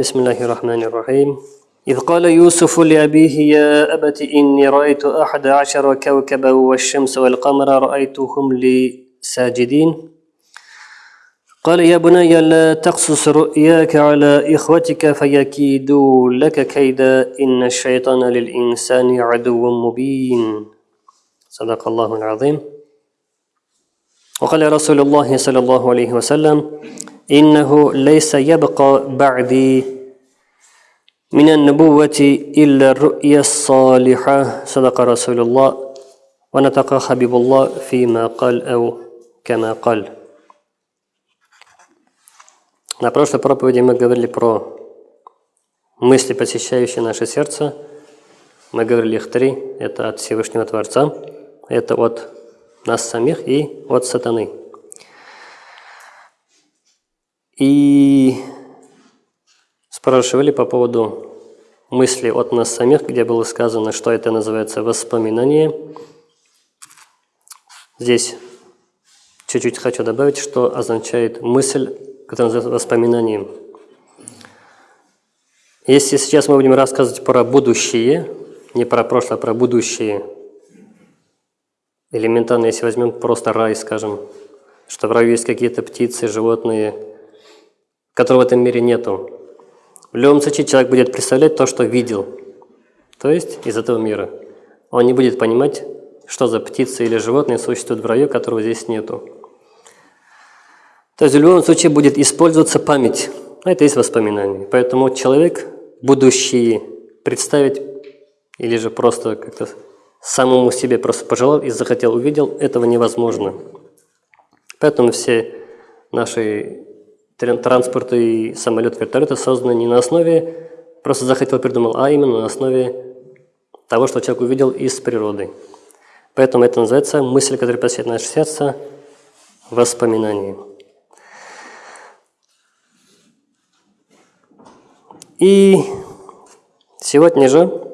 بسم الله الرحمن الرحيم إذ قال يوسف لأبيه يا أبت إني رأيت أحد عشر كوكبا والشمس والقمر رأيتهم لي ساجدين. قال يا بني لا تقصص رؤياك على إخوتك فيكيدوا لك كيدا. إن الشيطان للإنسان عدو مبين. صدق الله العظيم. وقال رسول الله صلى الله عليه وسلم إنه ليس يبقى بعدي من النبوة إلا الرؤيا الصالحة صدق رسول الله ونطق حبيب الله فيما قال أو كما قال На прошлой проповеди мы говорили про мысли, посещающие наше сердце. Мы говорили их три. Это от Всевышнего Творца, это от нас самих и от сатаны. и спрашивали по поводу мысли от нас самих, где было сказано, что это называется воспоминание. Здесь чуть-чуть хочу добавить, что означает мысль которое называется воспоминанием. Если сейчас мы будем рассказывать про будущее, не про прошлое, а про будущее, элементарно, если возьмем просто рай, скажем, что в раю есть какие-то птицы, животные, которых в этом мире нету. В любом случае человек будет представлять то, что видел, то есть из этого мира. Он не будет понимать, что за птицы или животные существуют в раю, которого здесь нету. То есть в любом случае будет использоваться память. Это есть воспоминание. Поэтому человек будущее представить или же просто как-то самому себе просто пожелал и захотел, увидел, этого невозможно. Поэтому все наши транспорты и самолет, вертолеты созданы не на основе просто захотел, придумал, а именно на основе того, что человек увидел из природы. Поэтому это называется мысль, которая посещает наше сердце, воспоминание. И сегодня же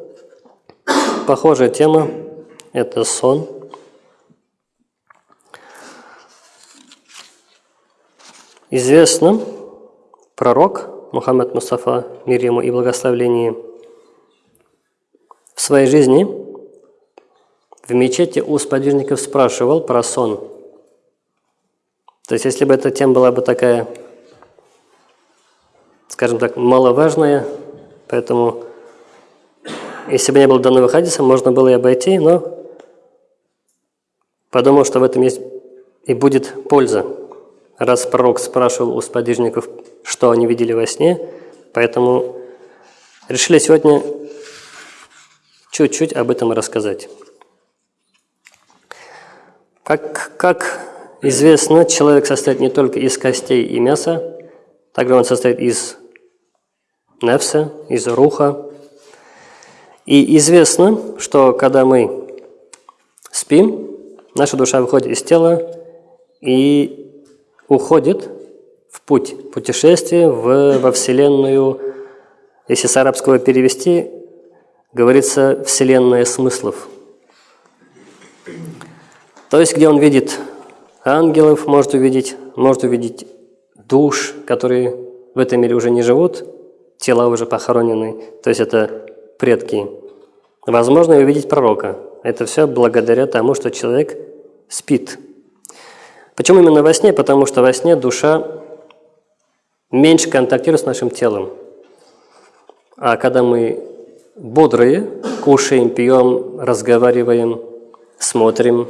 похожая тема – это сон. Известно, пророк Мухаммад Мустафа, мир ему и благословение, в своей жизни в мечети у сподвижников спрашивал про сон. То есть, если бы эта тема была бы такая скажем так, маловажное, поэтому если бы не было данного хадиса, можно было и обойти, но подумал, что в этом есть и будет польза. Раз пророк спрашивал у сподвижников, что они видели во сне, поэтому решили сегодня чуть-чуть об этом рассказать. Как, как известно, человек состоит не только из костей и мяса, также он состоит из нефса, из руха. И известно, что когда мы спим, наша душа выходит из тела и уходит в путь, путешествие в, во Вселенную, если с арабского перевести, говорится «вселенная смыслов». То есть, где он видит ангелов, может увидеть, может увидеть душ, которые в этом мире уже не живут, тела уже похоронены, то есть это предки. Возможно и увидеть пророка. Это все благодаря тому, что человек спит. Почему именно во сне? Потому что во сне душа меньше контактирует с нашим телом. А когда мы бодрые, кушаем, пьем, разговариваем, смотрим,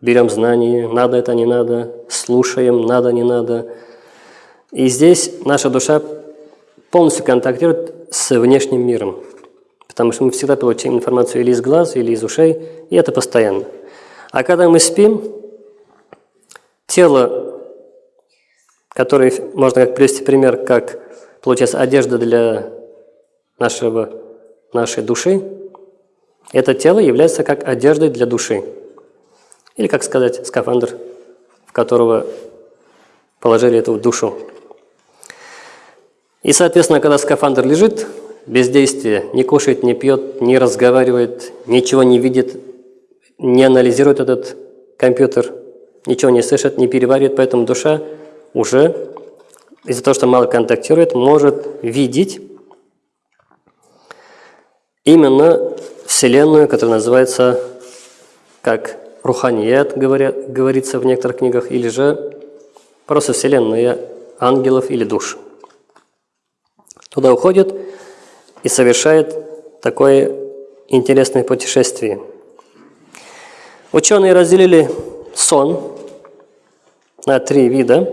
берем знания, надо это, не надо, слушаем, надо, не надо. И здесь наша душа полностью контактирует с внешним миром. Потому что мы всегда получаем информацию или из глаз, или из ушей, и это постоянно. А когда мы спим, тело, которое можно как привести пример, как получается одежда для нашего, нашей души, это тело является как одеждой для души. Или, как сказать, скафандр, в которого положили эту душу. И, соответственно, когда скафандр лежит без действия, не кушает, не пьет, не разговаривает, ничего не видит, не анализирует этот компьютер, ничего не слышит, не переваривает, поэтому душа уже из-за того, что мало контактирует, может видеть именно Вселенную, которая называется как Руханият, говорят, говорится в некоторых книгах, или же просто Вселенная ангелов или душ. Туда уходит и совершает такое интересное путешествие. Ученые разделили сон на три вида.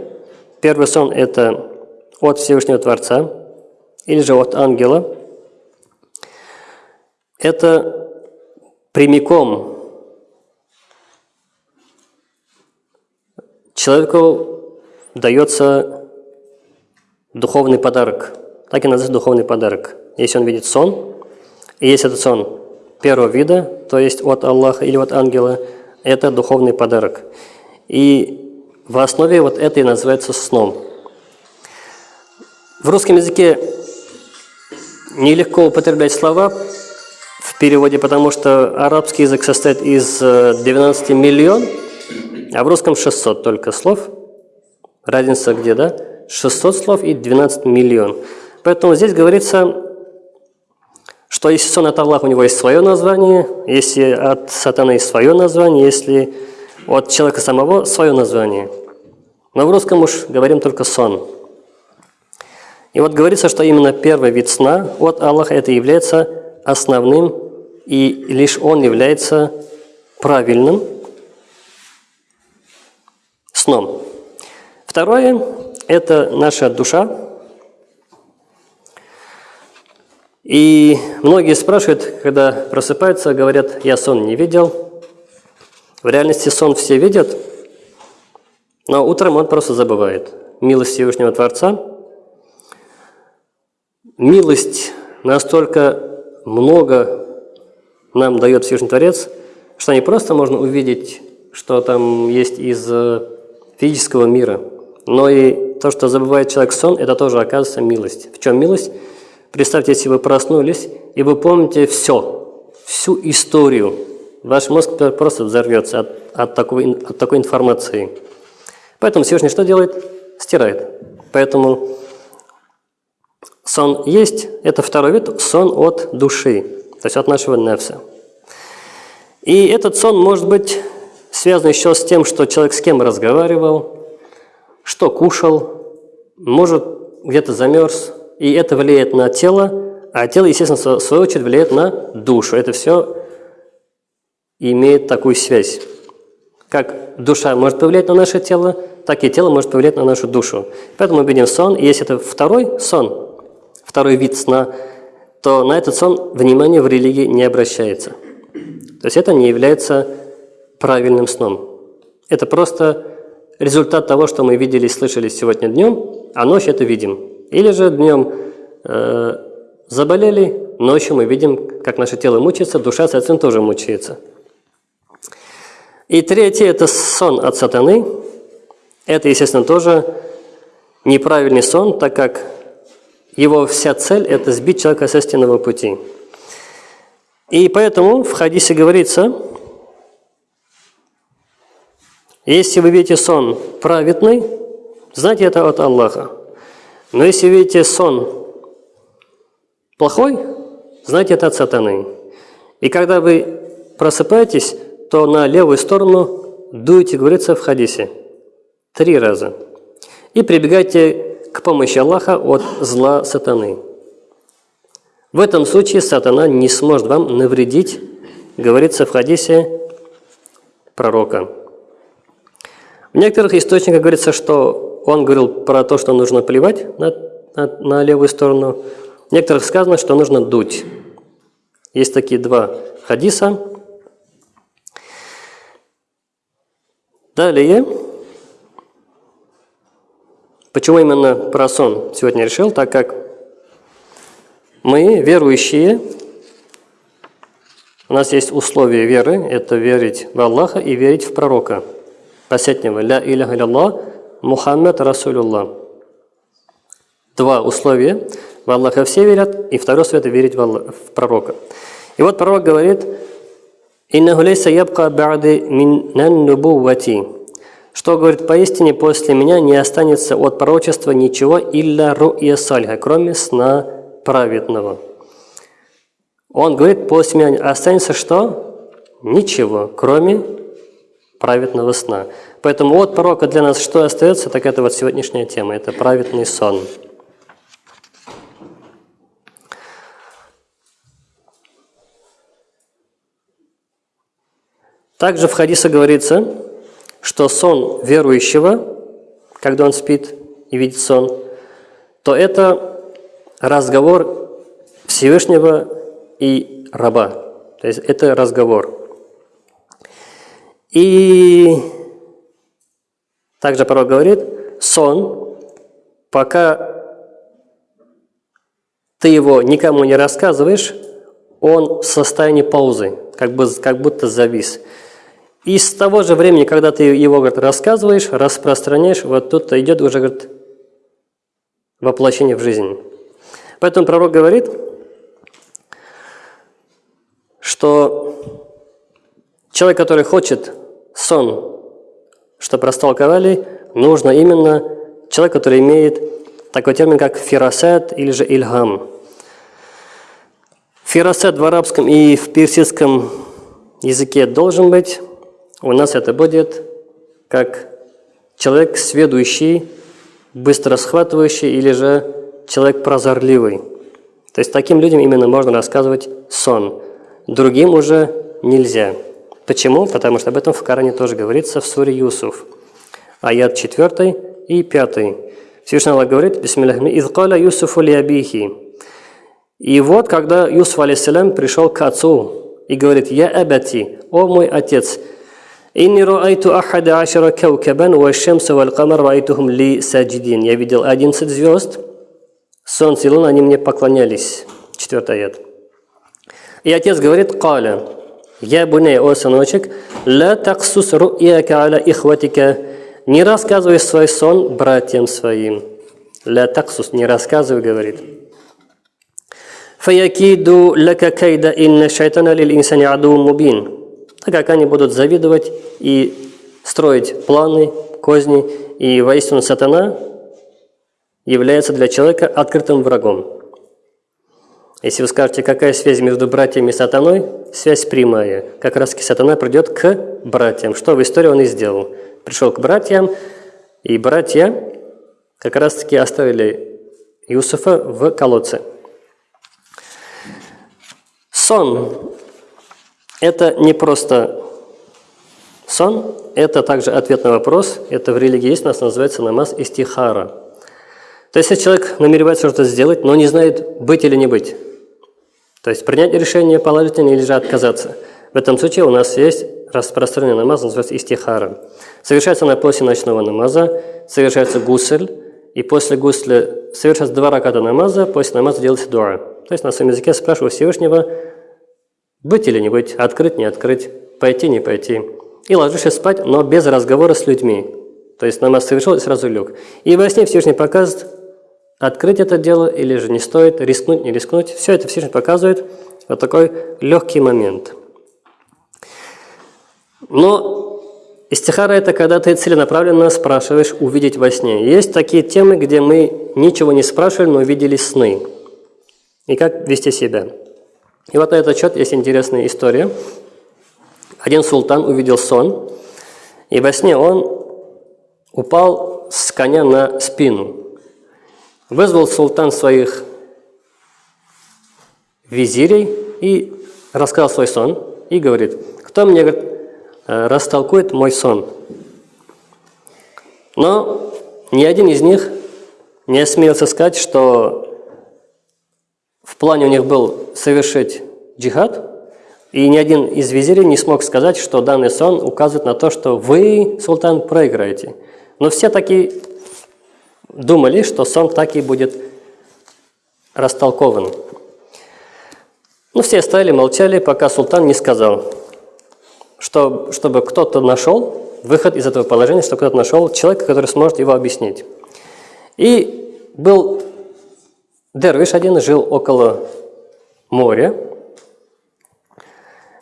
Первый сон – это от Всевышнего Творца или же от ангела. Это прямиком человеку дается духовный подарок. Так и называется духовный подарок. Если он видит сон, и если этот сон первого вида, то есть от Аллаха или от ангела, это духовный подарок. И в основе вот это и называется сном. В русском языке нелегко употреблять слова в переводе, потому что арабский язык состоит из 12 э, миллион, а в русском 600 только слов. Разница где, да? 600 слов и 12 миллион. Поэтому здесь говорится, что если сон от Аллаха, у него есть свое название, если от сатаны есть свое название, если от человека самого свое название. Но в русском уж говорим только сон. И вот говорится, что именно первый вид сна от Аллаха это является основным, и лишь он является правильным сном. Второе – это наша душа, И многие спрашивают, когда просыпаются, говорят, я сон не видел. В реальности сон все видят, но утром он просто забывает. Милость Всевышнего Творца. Милость настолько много нам дает Всевышний Творец, что не просто можно увидеть, что там есть из э, физического мира, но и то, что забывает человек сон, это тоже оказывается милость. В чем милость? Представьте, если вы проснулись, и вы помните все, всю историю. Ваш мозг просто взорвется от, от, такой, от такой информации. Поэтому Всевышний что делает? Стирает. Поэтому сон есть, это второй вид, сон от души, то есть от нашего нефса. И этот сон может быть связан еще с тем, что человек с кем разговаривал, что кушал, может где-то замерз, и это влияет на тело, а тело, естественно, в свою очередь влияет на душу. Это все имеет такую связь. Как душа может повлиять на наше тело, так и тело может повлиять на нашу душу. Поэтому мы видим сон, и если это второй сон, второй вид сна, то на этот сон внимание в религии не обращается. То есть это не является правильным сном. Это просто результат того, что мы видели и слышали сегодня днем, а ночью это видим. Или же днем э, заболели, ночью мы видим, как наше тело мучается, душа, соответственно, тоже мучается. И третье – это сон от сатаны. Это, естественно, тоже неправильный сон, так как его вся цель – это сбить человека со истинного пути. И поэтому в хадисе говорится, если вы видите сон праведный, знайте это от Аллаха. Но если видите сон плохой, знаете, это от сатаны. И когда вы просыпаетесь, то на левую сторону дуете, говорится в хадисе, три раза. И прибегайте к помощи Аллаха от зла сатаны. В этом случае сатана не сможет вам навредить, говорится в хадисе пророка. В некоторых источниках говорится, что он говорил про то, что нужно плевать на, на, на левую сторону. В некоторых сказано, что нужно дуть. Есть такие два хадиса. Далее. Почему именно про сон сегодня решил? Так как мы, верующие, у нас есть условия веры, это верить в Аллаха и верить в пророка. Последнего. Ля иляха илlallah Мухаммад Расулюллах. Два условия. В Аллаха все верят, и второе это верить в, Аллах, в пророка. И вот пророк говорит, «Иннаху лейса ябка ба'ди миннан нубуввати». Что говорит, поистине после меня не останется от пророчества ничего илля ру'я сальха, кроме сна праведного. Он говорит, после меня останется что? Ничего, кроме праведного сна. Поэтому от пророка для нас что остается, так это вот сегодняшняя тема, это праведный сон. Также в хадисе говорится, что сон верующего, когда он спит и видит сон, то это разговор Всевышнего и раба. То есть это разговор. И также пророк говорит, сон, пока ты его никому не рассказываешь, он в состоянии паузы, как, бы, как будто завис. И с того же времени, когда ты его говорит, рассказываешь, распространяешь, вот тут идет уже говорит, воплощение в жизнь. Поэтому пророк говорит, что человек, который хочет сон, чтобы растолковали, нужно именно человек, который имеет такой термин, как фирасет или же ильгам. Фирасет в арабском и в персидском языке должен быть у нас это будет как человек сведущий, быстро схватывающий или же человек прозорливый. То есть таким людям именно можно рассказывать сон. Другим уже нельзя. Почему? Потому что об этом в Коране тоже говорится в суре Юсуф. Аят 4 и 5. Всевышний Аллах говорит, Бисмиллахи, «Изкаля Юсуфу лиабихи». И вот, когда Юсуф, алейсалям, пришел к отцу и говорит, «Я абати, о мой отец, «Инни раайту ахада ашара каукабан ва шамса вал камар раайтухум ли саджидин». Я видел 11 звезд, солнце и луна, они мне поклонялись. Четвертый аят. И отец говорит, «Каля, я буней, о сыночек, ла таксус ру'яка аля ихватика». Не рассказывай свой сон братьям своим. Ла таксус, не рассказывай, говорит. «Фаякиду лака кайда инна шайтана лил инсани аду мубин» так как они будут завидовать и строить планы, козни, и воистину сатана является для человека открытым врагом. Если вы скажете, какая связь между братьями и сатаной, связь прямая. Как раз сатана придет к братьям. Что в истории он и сделал. Пришел к братьям, и братья как раз таки оставили Юсуфа в колодце. Сон это не просто сон, это также ответ на вопрос. Это в религии есть, у нас называется намаз истихара. То есть, если человек намеревается что-то сделать, но не знает, быть или не быть, то есть принять решение положительное или же отказаться. В этом случае у нас есть распространенный намаз, называется истихара. Совершается она после ночного намаза, совершается гусль, и после гусля совершается два раката намаза, после намаза делается дуа. То есть на своем языке спрашиваю Всевышнего, быть или не быть, открыть, не открыть, пойти, не пойти. И ложишься спать, но без разговора с людьми. То есть намаз совершил и сразу лег. И во сне Всевышний показывает, открыть это дело или же не стоит, рискнуть, не рискнуть. Все это Всевышний показывает вот такой легкий момент. Но истихара – это когда ты целенаправленно спрашиваешь увидеть во сне. Есть такие темы, где мы ничего не спрашивали, но увидели сны. И как вести себя. И вот на этот счет есть интересная история. Один султан увидел сон, и во сне он упал с коня на спину. Вызвал султан своих визирей и рассказал свой сон. И говорит, кто мне говорит, «Э, растолкует мой сон. Но ни один из них не осмелился сказать, что в плане у них был совершить джихад, и ни один из визирей не смог сказать, что данный сон указывает на то, что вы, султан, проиграете. Но все таки думали, что сон так и будет растолкован. Ну, все стояли, молчали, пока султан не сказал, что, чтобы кто-то нашел выход из этого положения, чтобы кто-то нашел человека, который сможет его объяснить. И был Дервиш один жил около моря,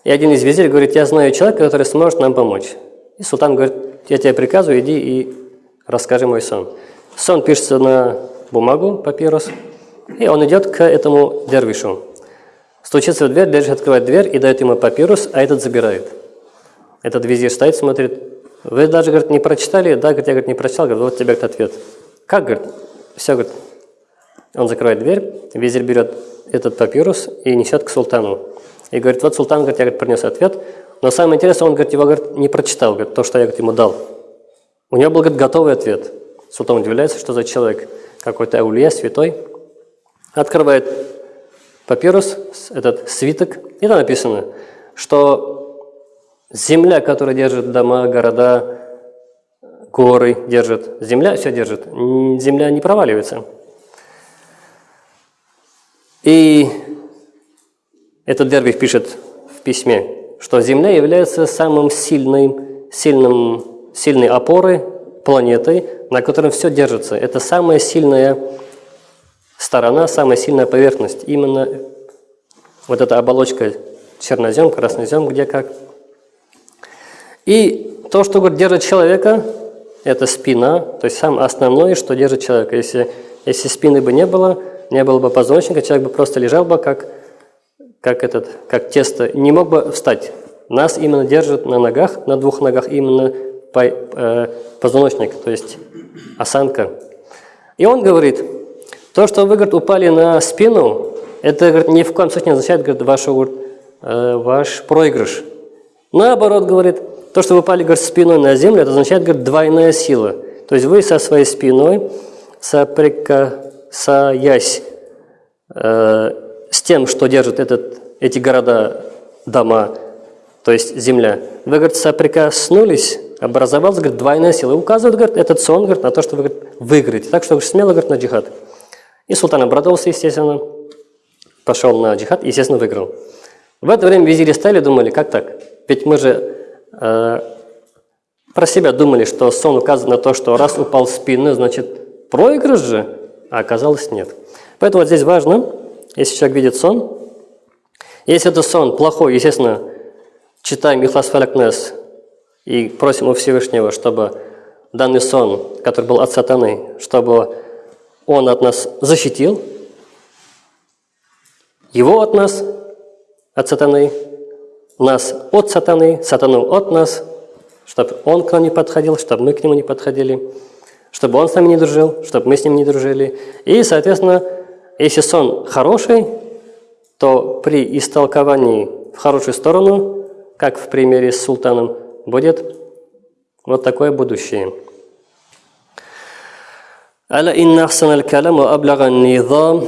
и один из визирей говорит, я знаю человека, который сможет нам помочь. И султан говорит, я тебе приказываю, иди и расскажи мой сон. Сон пишется на бумагу, папирус, и он идет к этому дервишу. Стучится в дверь, дервиш открывает дверь и дает ему папирус, а этот забирает. Этот визирь стоит, смотрит. Вы даже, говорит, не прочитали? Да, говорит, я говорит, не прочитал. Говорит, вот тебе говорит, ответ. Как, говорит? Все, говорит. Он закрывает дверь, визирь берет этот папирус и несет к султану. И говорит, вот султан, говорит, я говорит, принес ответ. Но самое интересное, он, говорит, его говорит, не прочитал, говорит, то, что я говорит, ему дал. У него был, говорит, готовый ответ. Султан удивляется, что за человек, какой-то аулия, святой. Открывает папирус, этот свиток, и там написано, что земля, которая держит дома, города, горы держит, земля все держит, земля не проваливается. И этот Дервих пишет в письме, что Земля является самым сильным, сильным, сильной опорой, планетой, на которой все держится. Это самая сильная сторона, самая сильная поверхность. Именно вот эта оболочка чернозем, краснозем, где как. И то, что говорит, держит человека, это спина, то есть самое основное, что держит человека. Если, если спины бы не было, не было бы позвоночника, человек бы просто лежал бы как, как, этот, как тесто, не мог бы встать. Нас именно держит на ногах, на двух ногах именно по, э, позвоночник, то есть осанка. И он говорит, то, что вы говорит, упали на спину, это говорит, ни в коем случае не означает говорит, ваш, э, ваш проигрыш. Наоборот, говорит, то, что вы упали говорит, спиной на землю, это означает говорит, двойная сила. То есть вы со своей спиной соприка соясь э, с тем, что держит этот, эти города, дома, то есть земля, вы, говорит, соприкоснулись, образовалась, говорит, двойная сила. И указывает, говорит, этот сон, говорит, на то, что вы, говорит, выиграете. Так что, говорит, смело, говорит, на джихад. И султан обрадовался, естественно, пошел на джихад, естественно, выиграл. В это время визири стали, думали, как так? Ведь мы же э, про себя думали, что сон указывает на то, что раз упал в спину, значит, проигрыш же а оказалось нет. Поэтому вот здесь важно, если человек видит сон, если это сон плохой, естественно, читаем Ихлас и просим у Всевышнего, чтобы данный сон, который был от сатаны, чтобы он от нас защитил, его от нас, от сатаны, нас от сатаны, сатану от нас, чтобы он к нам не подходил, чтобы мы к нему не подходили чтобы он с нами не дружил, чтобы мы с ним не дружили. И, соответственно, если сон хороший, то при истолковании в хорошую сторону, как в примере с султаном, будет вот такое будущее. ألا إن أحسن الكلام وأبلغ النظام